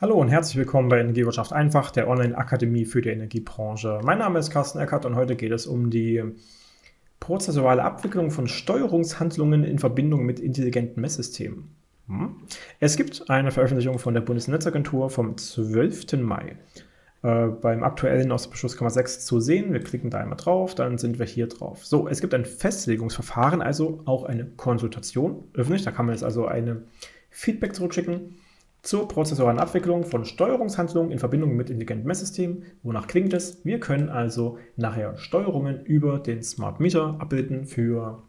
Hallo und herzlich willkommen bei Energiewirtschaft einfach, der Online-Akademie für die Energiebranche. Mein Name ist Carsten Eckert und heute geht es um die prozessuale Abwicklung von Steuerungshandlungen in Verbindung mit intelligenten Messsystemen. Hm? Es gibt eine Veröffentlichung von der Bundesnetzagentur vom 12. Mai. Äh, beim aktuellen Außerbeschluss kann man 6 zu sehen. Wir klicken da einmal drauf, dann sind wir hier drauf. So, es gibt ein Festlegungsverfahren, also auch eine Konsultation öffentlich. Da kann man jetzt also eine Feedback zurückschicken zur prozessualen Abwicklung von Steuerungshandlungen in Verbindung mit intelligenten Messsystemen. Wonach klingt es? Wir können also nachher Steuerungen über den Smart Meter abbilden für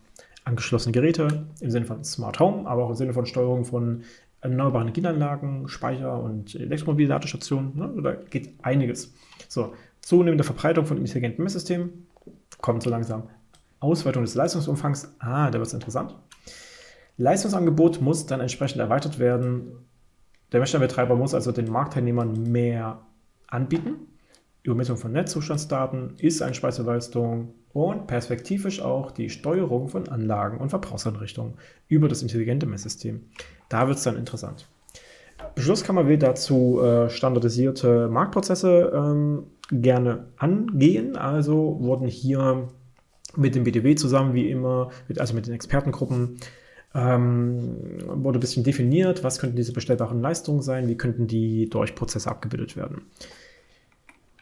angeschlossene Geräte im Sinne von Smart Home, aber auch im Sinne von Steuerung von erneuerbaren Energieanlagen, Speicher und Elektromobilladestationen. Ne? Da geht einiges. So, zunehmende Verbreitung von intelligenten Messsystemen, kommt so langsam. Ausweitung des Leistungsumfangs, ah, da wird es interessant. Leistungsangebot muss dann entsprechend erweitert werden der Messstellenbetreiber muss also den Marktteilnehmern mehr anbieten. Übermessung von Netzzustandsdaten, Ist-Einspeiseleistung und perspektivisch auch die Steuerung von Anlagen und Verbrauchseinrichtungen über das intelligente Messsystem. Da wird es dann interessant. Beschlusskammer will dazu äh, standardisierte Marktprozesse ähm, gerne angehen. Also wurden hier mit dem BDW zusammen, wie immer, mit, also mit den Expertengruppen, ähm, wurde ein bisschen definiert, was könnten diese bestellbaren Leistungen sein, wie könnten die durch Prozesse abgebildet werden.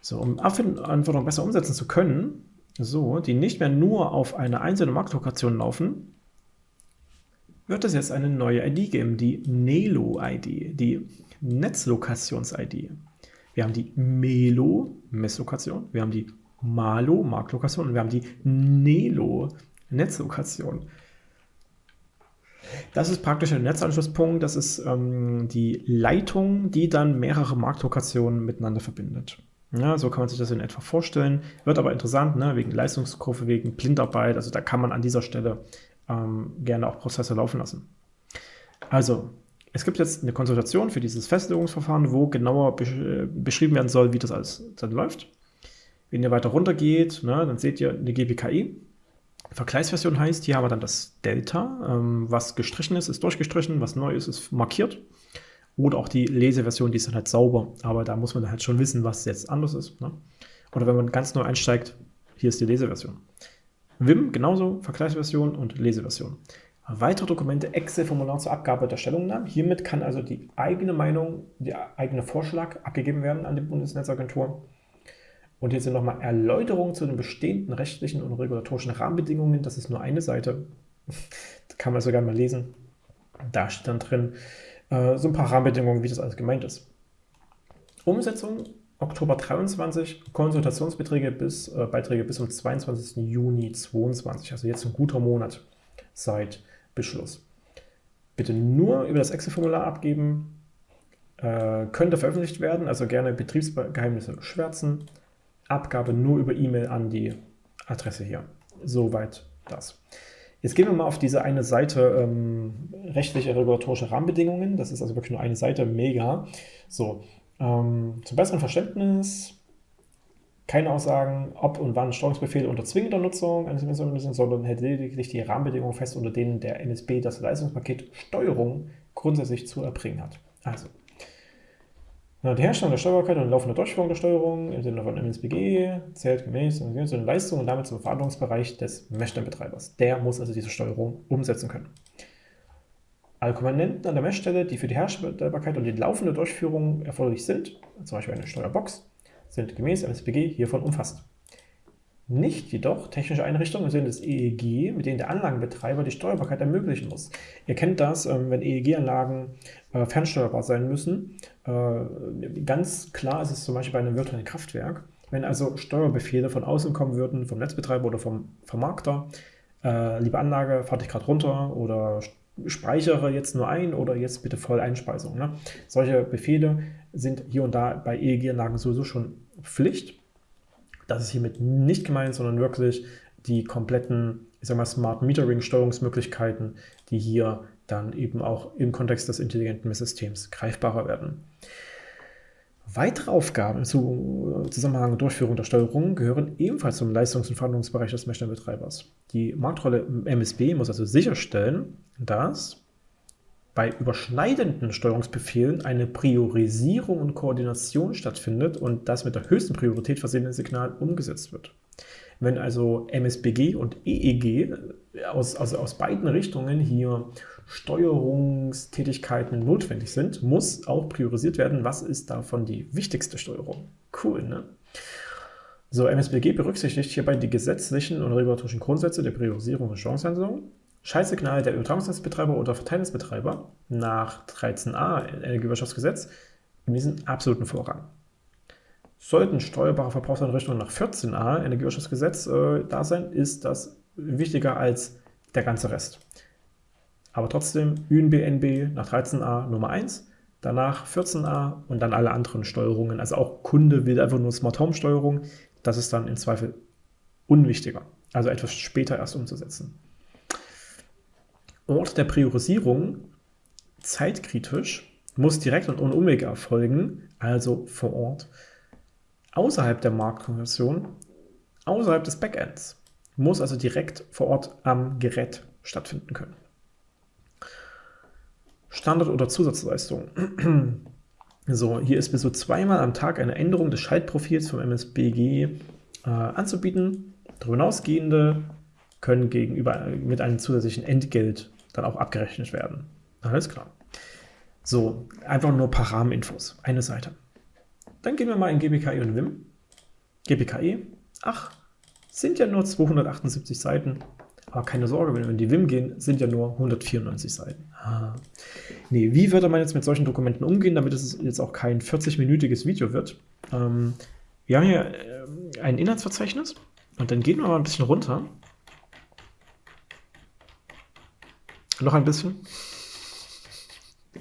So, um Anforderungen besser umsetzen zu können, so, die nicht mehr nur auf eine einzelne Marktlokation laufen, wird es jetzt eine neue ID geben, die NELO-ID, die Netzlokations-ID. Wir haben die MELO, Messlokation, wir haben die MALO, Marktlokation und wir haben die NELO, Netzlokation. Das ist praktisch ein Netzanschlusspunkt. Das ist ähm, die Leitung, die dann mehrere Marktlokationen miteinander verbindet. Ja, so kann man sich das in etwa vorstellen. Wird aber interessant, ne, wegen Leistungskurve, wegen Blindarbeit. Also da kann man an dieser Stelle ähm, gerne auch Prozesse laufen lassen. Also, es gibt jetzt eine Konsultation für dieses Festlegungsverfahren, wo genauer beschrieben werden soll, wie das alles dann läuft. Wenn ihr weiter runter geht, ne, dann seht ihr eine GPKI. Vergleichsversion heißt, hier haben wir dann das Delta, ähm, was gestrichen ist, ist durchgestrichen, was neu ist, ist markiert. Oder auch die Leseversion, die ist dann halt sauber, aber da muss man halt schon wissen, was jetzt anders ist. Ne? Oder wenn man ganz neu einsteigt, hier ist die Leseversion. Vim genauso, Vergleichsversion und Leseversion. Weitere Dokumente, Excel-Formular zur Abgabe der Stellungnahmen. Hiermit kann also die eigene Meinung, der eigene Vorschlag abgegeben werden an die Bundesnetzagentur. Und hier sind nochmal Erläuterungen zu den bestehenden rechtlichen und regulatorischen Rahmenbedingungen. Das ist nur eine Seite. Das kann man sogar mal lesen. Da steht dann drin äh, so ein paar Rahmenbedingungen, wie das alles gemeint ist. Umsetzung Oktober 23, Konsultationsbeträge bis, äh, Beiträge bis zum 22. Juni 22, also jetzt ein guter Monat seit Beschluss. Bitte nur über das Excel-Formular abgeben, äh, könnte veröffentlicht werden, also gerne Betriebsgeheimnisse schwärzen, Abgabe nur über E-Mail an die Adresse hier. Soweit das. Jetzt gehen wir mal auf diese eine Seite ähm, rechtliche regulatorische Rahmenbedingungen. Das ist also wirklich nur eine Seite, mega. So, ähm, zum besseren Verständnis, keine Aussagen, ob und wann Steuerungsbefehle unter zwingender Nutzung eines sind, sondern hält lediglich die Rahmenbedingungen fest, unter denen der NSB das Leistungspaket Steuerung grundsätzlich zu erbringen hat. Also, die Herstellung der Steuerbarkeit und laufende Durchführung der Steuerung im Sinne von MSBG zählt gemäß zu den Leistungen und damit zum Verantwortungsbereich des Messstellenbetreibers. Der muss also diese Steuerung umsetzen können. Alle Komponenten an der Messstelle, die für die Herstellbarkeit und die laufende Durchführung erforderlich sind, zum Beispiel eine Steuerbox, sind gemäß MSBG hiervon umfasst nicht jedoch technische Einrichtungen im Sinne des EEG, mit denen der Anlagenbetreiber die Steuerbarkeit ermöglichen muss. Ihr kennt das, ähm, wenn EEG-Anlagen äh, fernsteuerbar sein müssen. Äh, ganz klar ist es zum Beispiel bei einem virtuellen Kraftwerk. Wenn also Steuerbefehle von außen kommen würden, vom Netzbetreiber oder vom Vermarkter, äh, liebe Anlage, fahre dich gerade runter oder speichere jetzt nur ein oder jetzt bitte voll Einspeisung. Ne? Solche Befehle sind hier und da bei EEG-Anlagen sowieso schon Pflicht. Das ist hiermit nicht gemeint, sondern wirklich die kompletten, ich sag mal, Smart Metering Steuerungsmöglichkeiten, die hier dann eben auch im Kontext des intelligenten Messsystems greifbarer werden. Weitere Aufgaben im Zusammenhang mit Durchführung der Steuerung gehören ebenfalls zum Leistungs- und Verhandlungsbereich des Messstellenbetreibers. Die Marktrolle MSB muss also sicherstellen, dass bei überschneidenden Steuerungsbefehlen eine Priorisierung und Koordination stattfindet und das mit der höchsten Priorität versehene Signal umgesetzt wird. Wenn also MSBG und EEG aus, also aus beiden Richtungen hier Steuerungstätigkeiten notwendig sind, muss auch priorisiert werden, was ist davon die wichtigste Steuerung. Cool, ne? So, MSBG berücksichtigt hierbei die gesetzlichen und regulatorischen Grundsätze der Priorisierung und Chancenhandlung, Schaltsignal der Übertragungsnetzbetreiber oder Verteilnetzbetreiber nach 13a Energiewirtschaftsgesetz genießen absoluten Vorrang. Sollten steuerbare Verbrauchseinrichtungen nach 14a Energiewirtschaftsgesetz äh, da sein, ist das wichtiger als der ganze Rest. Aber trotzdem ÜNB-NB nach 13a Nummer 1, danach 14a und dann alle anderen Steuerungen. Also auch Kunde will einfach nur Smart Home Steuerung. Das ist dann im Zweifel unwichtiger, also etwas später erst umzusetzen. Ort der Priorisierung zeitkritisch muss direkt und ohne Umwege erfolgen, also vor Ort. Außerhalb der Marktkonversion, außerhalb des Backends, muss also direkt vor Ort am Gerät stattfinden können. Standard- oder Zusatzleistung. So, hier ist bis zu zweimal am Tag eine Änderung des Schaltprofils vom MSBG äh, anzubieten. Darüber hinausgehende können gegenüber mit einem zusätzlichen Entgelt dann auch abgerechnet werden. Alles klar. So, einfach nur ein paar Rahmeninfos. Eine Seite. Dann gehen wir mal in GBKE und WIM. GBKE, ach, sind ja nur 278 Seiten. Aber keine Sorge, wenn wir in die WIM gehen, sind ja nur 194 Seiten. Ah. Nee, wie würde man jetzt mit solchen Dokumenten umgehen, damit es jetzt auch kein 40-minütiges Video wird? Ähm, wir haben hier äh, ein Inhaltsverzeichnis und dann gehen wir mal ein bisschen runter Noch ein bisschen.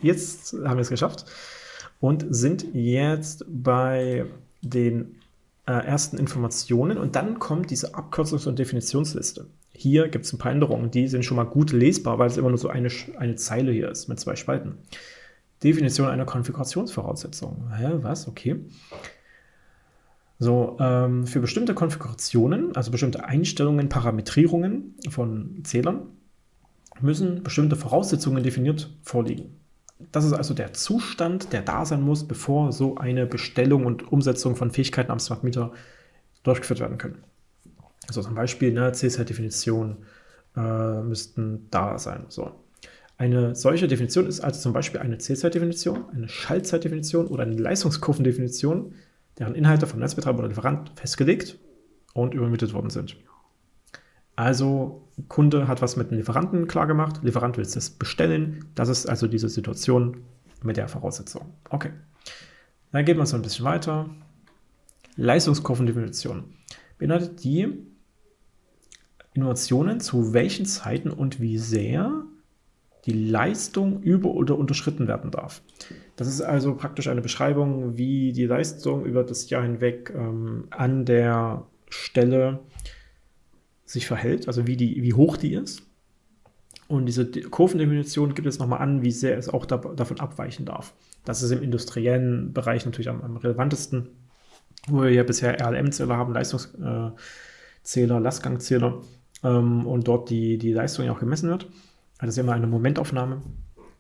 Jetzt haben wir es geschafft und sind jetzt bei den äh, ersten Informationen und dann kommt diese Abkürzungs- und Definitionsliste. Hier gibt es ein paar Änderungen, die sind schon mal gut lesbar, weil es immer nur so eine, eine Zeile hier ist mit zwei Spalten. Definition einer Konfigurationsvoraussetzung. Hä, was? Okay. So, ähm, für bestimmte Konfigurationen, also bestimmte Einstellungen, Parametrierungen von Zählern, müssen bestimmte Voraussetzungen definiert vorliegen. Das ist also der Zustand, der da sein muss, bevor so eine Bestellung und Umsetzung von Fähigkeiten am Smart Meter durchgeführt werden können. Also zum Beispiel eine C-Set-Definition äh, müssten da sein. So. Eine solche Definition ist also zum Beispiel eine C-Zeit-Definition, eine Schaltzeitdefinition oder eine Leistungskurvendefinition, deren Inhalte vom Netzbetreiber oder Lieferant festgelegt und übermittelt worden sind. Also Kunde hat was mit dem Lieferanten klargemacht, Lieferant will es bestellen. Das ist also diese Situation mit der Voraussetzung. Okay. Dann geht man so ein bisschen weiter. Leistungskurvendefinition beinhaltet die Innovationen, zu welchen Zeiten und wie sehr die Leistung über- oder unterschritten werden darf. Das ist also praktisch eine Beschreibung, wie die Leistung über das Jahr hinweg ähm, an der Stelle sich verhält, also wie, die, wie hoch die ist. Und diese Kurvendefinition gibt es nochmal an, wie sehr es auch da, davon abweichen darf. Das ist im industriellen Bereich natürlich am, am relevantesten, wo wir ja bisher RLM-Zähler haben, Leistungszähler, Lastgangzähler ähm, und dort die, die Leistung ja auch gemessen wird. Das ist immer eine Momentaufnahme,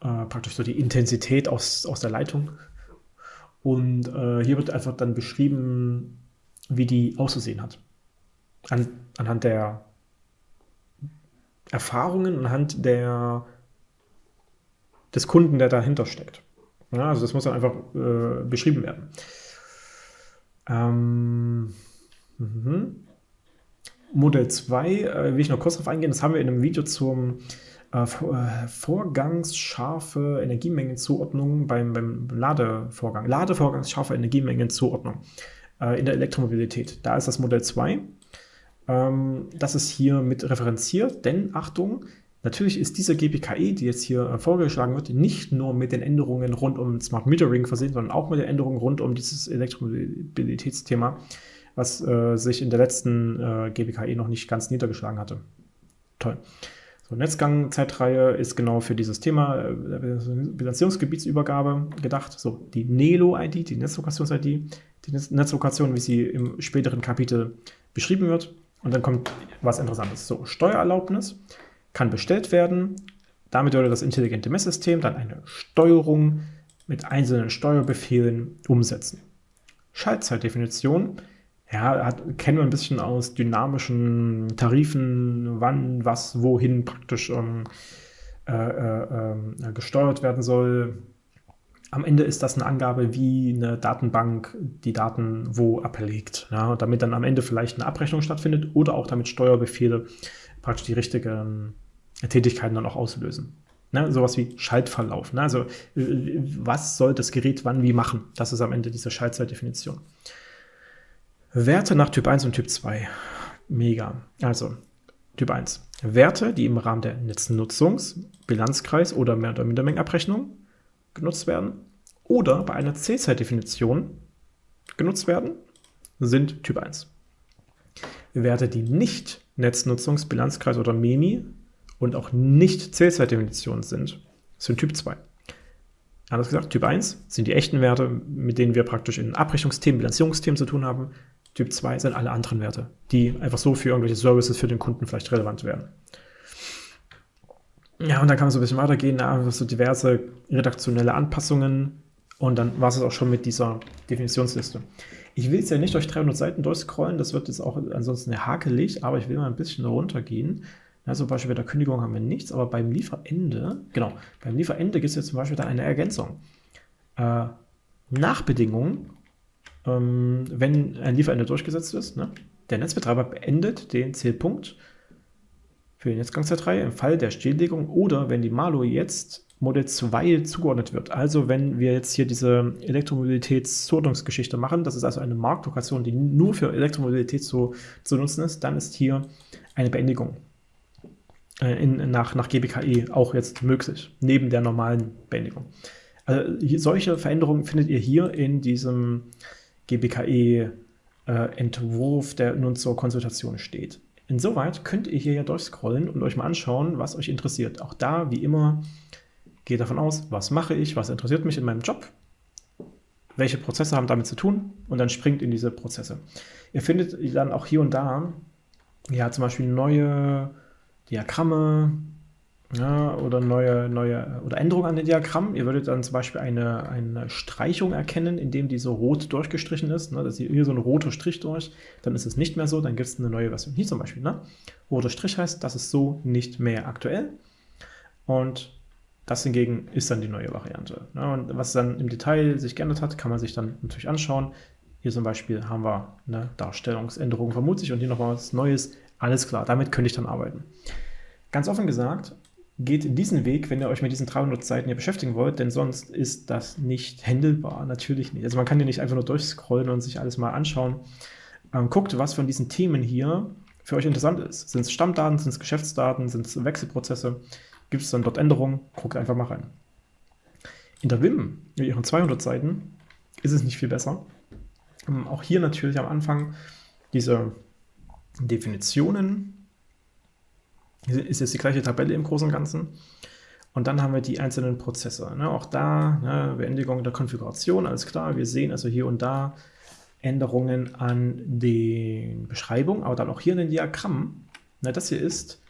äh, praktisch so die Intensität aus, aus der Leitung. Und äh, hier wird einfach dann beschrieben, wie die auszusehen hat an, anhand der Erfahrungen, anhand der, des Kunden, der dahinter steckt. Ja, also das muss dann einfach äh, beschrieben werden. Ähm, mhm. Modell 2 äh, will ich noch kurz darauf eingehen. Das haben wir in einem Video zum äh, äh vorgangsscharfe Energiemengenzuordnung beim, beim Ladevorgang. Ladevorgangsscharfe Energiemengenzuordnung äh, in der Elektromobilität. Da ist das Modell 2 ähm, das ist hier mit referenziert, denn Achtung, natürlich ist diese GPKE, die jetzt hier äh, vorgeschlagen wird, nicht nur mit den Änderungen rund um Smart Metering versehen, sondern auch mit den Änderungen rund um dieses Elektromobilitätsthema, was äh, sich in der letzten äh, GPKE noch nicht ganz niedergeschlagen hatte. Toll. So, Netzgang-Zeitreihe ist genau für dieses Thema äh, Bilanzierungsgebietsübergabe gedacht. So, die NELO-ID, die Netzlokations-ID, die Netzlokation, wie sie im späteren Kapitel beschrieben wird. Und dann kommt was Interessantes. So, Steuererlaubnis kann bestellt werden. Damit würde das intelligente Messsystem dann eine Steuerung mit einzelnen Steuerbefehlen umsetzen. Schaltzeitdefinition, ja, hat, kennen wir ein bisschen aus dynamischen Tarifen, wann, was, wohin praktisch ähm, äh, äh, äh, gesteuert werden soll. Am Ende ist das eine Angabe, wie eine Datenbank die Daten wo ablegt, ja, damit dann am Ende vielleicht eine Abrechnung stattfindet oder auch damit Steuerbefehle praktisch die richtigen Tätigkeiten dann auch auslösen. Ne, sowas wie Schaltverlauf. Ne? Also was soll das Gerät wann wie machen? Das ist am Ende diese Schaltzeitdefinition. Werte nach Typ 1 und Typ 2. Mega. Also Typ 1. Werte, die im Rahmen der Netznutzungs-, Bilanzkreis- oder Mehr- oder Mindermengenabrechnung genutzt werden oder bei einer C-Zeitdefinition genutzt werden, sind Typ 1. Werte, die nicht Netznutzungs-, Bilanzkreis- oder MEMI und auch nicht Zählzeitdefinitionen sind, sind Typ 2. Anders gesagt, Typ 1 sind die echten Werte, mit denen wir praktisch in Abrechnungsthemen, Bilanzierungsthemen zu tun haben. Typ 2 sind alle anderen Werte, die einfach so für irgendwelche Services für den Kunden vielleicht relevant werden. Ja, und dann kann man so ein bisschen weitergehen, einfach so diverse redaktionelle Anpassungen und dann war es auch schon mit dieser Definitionsliste. Ich will jetzt ja nicht durch 300 Seiten durchscrollen, das wird jetzt auch ansonsten hakelig, aber ich will mal ein bisschen runtergehen ja, zum Beispiel bei der Kündigung haben wir nichts, aber beim Lieferende, genau, beim Lieferende gibt es jetzt zum Beispiel dann eine Ergänzung. Äh, Nachbedingungen, ähm, wenn ein Lieferende durchgesetzt ist, ne? der Netzbetreiber beendet den Zählpunkt für die Netzgangsdatei im Fall der Stilllegung oder wenn die Malo jetzt Modell 2 zugeordnet wird. Also wenn wir jetzt hier diese Elektromobilitätszuordnungsgeschichte machen, das ist also eine Marktlokation, die nur für Elektromobilität zu, zu nutzen ist, dann ist hier eine Beendigung äh, in, nach, nach GBKE auch jetzt möglich, neben der normalen Beendigung. Also hier, solche Veränderungen findet ihr hier in diesem GBKE-Entwurf, äh, der nun zur Konsultation steht. Insoweit könnt ihr hier ja durchscrollen und euch mal anschauen, was euch interessiert. Auch da, wie immer, geht davon aus, was mache ich, was interessiert mich in meinem Job, welche Prozesse haben damit zu tun und dann springt in diese Prozesse. Ihr findet dann auch hier und da, ja, zum Beispiel neue Diagramme ja, oder neue, neue oder Änderungen an den Diagrammen. Ihr würdet dann zum Beispiel eine, eine Streichung erkennen, indem die so rot durchgestrichen ist. Ne? Das ist hier so ein roter Strich durch. Dann ist es nicht mehr so, dann gibt es eine neue Version. Hier zum Beispiel. Ne? Roter Strich heißt, das ist so nicht mehr aktuell. Und das hingegen ist dann die neue Variante. Ne? Und was dann im Detail sich geändert hat, kann man sich dann natürlich anschauen. Hier zum Beispiel haben wir eine Darstellungsänderung vermutlich und hier nochmal was Neues. Alles klar, damit könnte ich dann arbeiten. Ganz offen gesagt, geht diesen Weg, wenn ihr euch mit diesen 300 Seiten hier beschäftigen wollt, denn sonst ist das nicht händelbar, natürlich nicht. Also man kann hier nicht einfach nur durchscrollen und sich alles mal anschauen. Ähm, guckt, was von diesen Themen hier für euch interessant ist. Sind es Stammdaten, sind es Geschäftsdaten, sind es Wechselprozesse? Gibt es dann dort Änderungen? Guckt einfach mal rein. In der WIM, mit ihren 200 Seiten, ist es nicht viel besser. Ähm, auch hier natürlich am Anfang diese Definitionen, ist jetzt die gleiche Tabelle im Großen und Ganzen. Und dann haben wir die einzelnen Prozesse. Ne? Auch da ne, Beendigung der Konfiguration, alles klar. Wir sehen also hier und da Änderungen an den Beschreibungen, aber dann auch hier in den Diagrammen. Na, das hier ist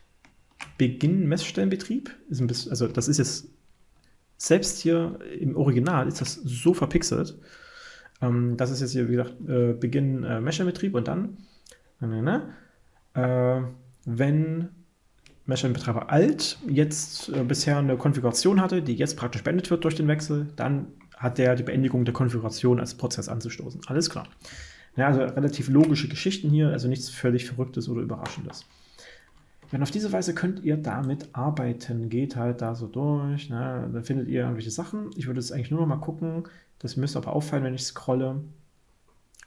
Beginn Messstellenbetrieb. Ist ein bisschen, also das ist jetzt selbst hier im Original ist das so verpixelt. Ähm, das ist jetzt hier, wie gesagt, äh, Beginn äh, Messstellenbetrieb und dann, ne, ne, äh, wenn Meshline-Betreiber alt jetzt äh, bisher eine Konfiguration hatte, die jetzt praktisch beendet wird durch den Wechsel, dann hat der die Beendigung der Konfiguration als Prozess anzustoßen. Alles klar. Ja, also relativ logische Geschichten hier, also nichts völlig Verrücktes oder Überraschendes. Und auf diese Weise könnt ihr damit arbeiten. Geht halt da so durch, ne? dann findet ihr irgendwelche Sachen. Ich würde jetzt eigentlich nur noch mal gucken, das müsste aber auffallen, wenn ich scrolle,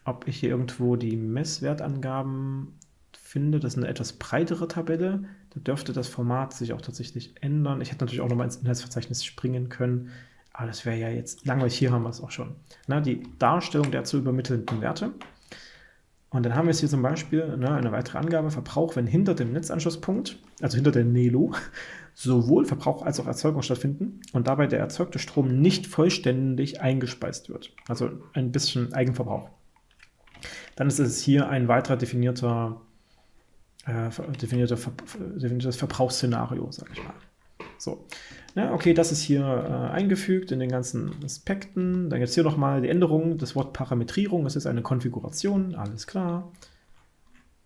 ob ich hier irgendwo die Messwertangaben finde. Das ist eine etwas breitere Tabelle. Da dürfte das Format sich auch tatsächlich ändern. Ich hätte natürlich auch nochmal ins Inhaltsverzeichnis springen können. Aber das wäre ja jetzt langweilig. Hier haben wir es auch schon. Na, die Darstellung der zu übermittelnden Werte. Und dann haben wir jetzt hier zum Beispiel ne, eine weitere Angabe, Verbrauch, wenn hinter dem Netzanschlusspunkt, also hinter der NELO, sowohl Verbrauch als auch Erzeugung stattfinden und dabei der erzeugte Strom nicht vollständig eingespeist wird. Also ein bisschen Eigenverbrauch. Dann ist es hier ein weiterer definierter äh, definierte, definiertes Verbrauchsszenario, sage ich mal. So, ja, okay, das ist hier äh, eingefügt in den ganzen Aspekten. Dann es hier nochmal die Änderung, das Wort Parametrierung, es ist eine Konfiguration, alles klar.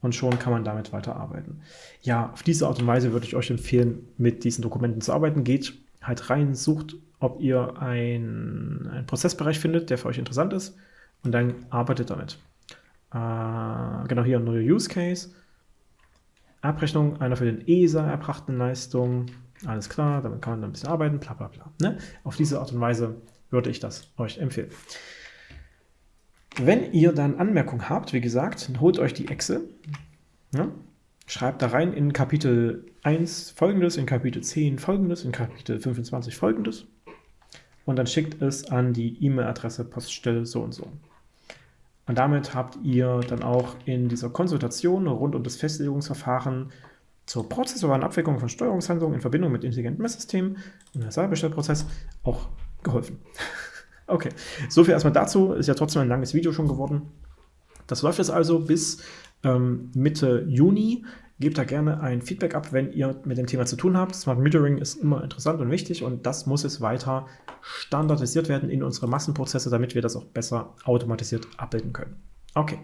Und schon kann man damit weiterarbeiten. Ja, auf diese Art und Weise würde ich euch empfehlen, mit diesen Dokumenten zu arbeiten. Geht halt rein, sucht, ob ihr einen, einen Prozessbereich findet, der für euch interessant ist und dann arbeitet damit. Äh, genau hier ein neuer Use Case. Abrechnung einer für den ESA erbrachten Leistung. Alles klar, damit kann man dann ein bisschen arbeiten, bla bla bla. Ne? Auf diese Art und Weise würde ich das euch empfehlen. Wenn ihr dann Anmerkungen habt, wie gesagt, holt euch die Excel, ja, schreibt da rein in Kapitel 1 folgendes, in Kapitel 10 folgendes, in Kapitel 25 folgendes und dann schickt es an die E-Mail-Adresse Poststelle so und so. Und damit habt ihr dann auch in dieser Konsultation rund um das Festlegungsverfahren zur prozessualen Abwicklung von Steuerungshandlungen in Verbindung mit intelligenten Messsystemen, Universalbestellprozess, auch geholfen. okay, soviel erstmal dazu. Ist ja trotzdem ein langes Video schon geworden. Das läuft jetzt also bis ähm, Mitte Juni. Gebt da gerne ein Feedback ab, wenn ihr mit dem Thema zu tun habt. Smart Metering ist immer interessant und wichtig und das muss jetzt weiter standardisiert werden in unsere Massenprozesse, damit wir das auch besser automatisiert abbilden können. Okay,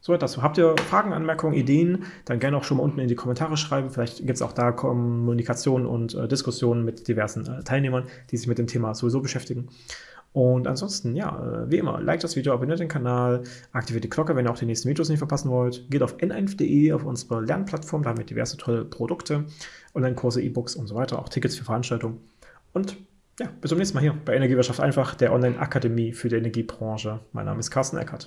so dazu. Habt ihr Fragen, Anmerkungen, Ideen, dann gerne auch schon mal unten in die Kommentare schreiben. Vielleicht gibt es auch da Kommunikation und äh, Diskussionen mit diversen äh, Teilnehmern, die sich mit dem Thema sowieso beschäftigen. Und ansonsten, ja, äh, wie immer, like das Video, abonniert den Kanal, aktiviert die Glocke, wenn ihr auch die nächsten Videos nicht verpassen wollt. Geht auf n1.de, auf unsere Lernplattform, da haben wir diverse tolle Produkte, Online-Kurse, E-Books und so weiter, auch Tickets für Veranstaltungen. Und ja, bis zum nächsten Mal hier bei Energiewirtschaft einfach, der Online-Akademie für die Energiebranche. Mein Name ist Carsten Eckert.